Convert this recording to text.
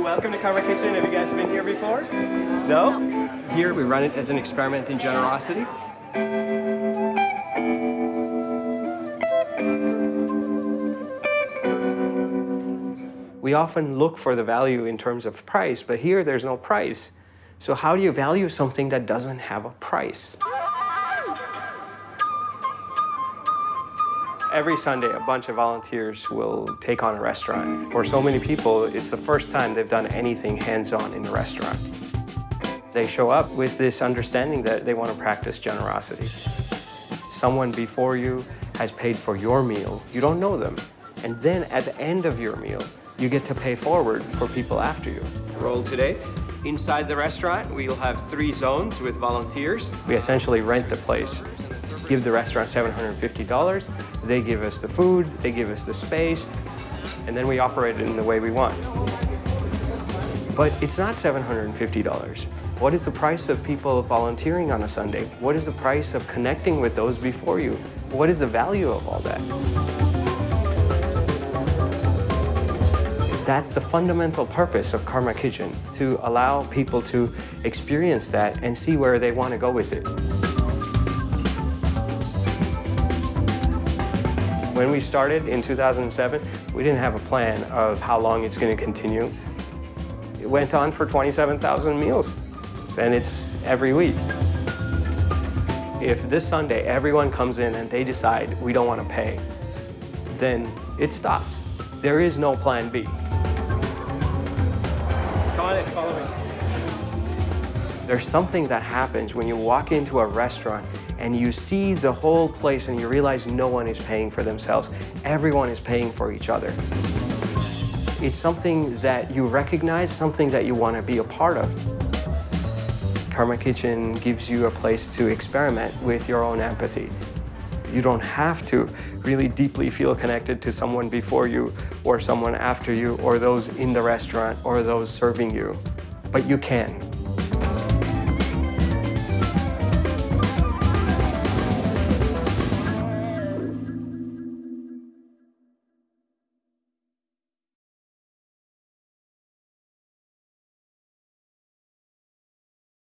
Welcome to Karma Kitchen. Have you guys been here before? No? Here we run it as an experiment in generosity. We often look for the value in terms of price, but here there's no price. So how do you value something that doesn't have a price? Every Sunday, a bunch of volunteers will take on a restaurant. For so many people, it's the first time they've done anything hands-on in a restaurant. They show up with this understanding that they want to practice generosity. Someone before you has paid for your meal. You don't know them. And then at the end of your meal, you get to pay forward for people after you. Roll today. Inside the restaurant, we'll have three zones with volunteers. We essentially rent the place, give the restaurant $750. They give us the food, they give us the space, and then we operate it in the way we want. But it's not $750. What is the price of people volunteering on a Sunday? What is the price of connecting with those before you? What is the value of all that? That's the fundamental purpose of Karma Kitchen, to allow people to experience that and see where they want to go with it. When we started in 2007, we didn't have a plan of how long it's going to continue. It went on for 27,000 meals, and it's every week. If this Sunday everyone comes in and they decide we don't want to pay, then it stops. There is no plan B. Come on follow me. There's something that happens when you walk into a restaurant and you see the whole place and you realize no one is paying for themselves. Everyone is paying for each other. It's something that you recognize, something that you want to be a part of. Karma Kitchen gives you a place to experiment with your own empathy. You don't have to really deeply feel connected to someone before you or someone after you or those in the restaurant or those serving you, but you can.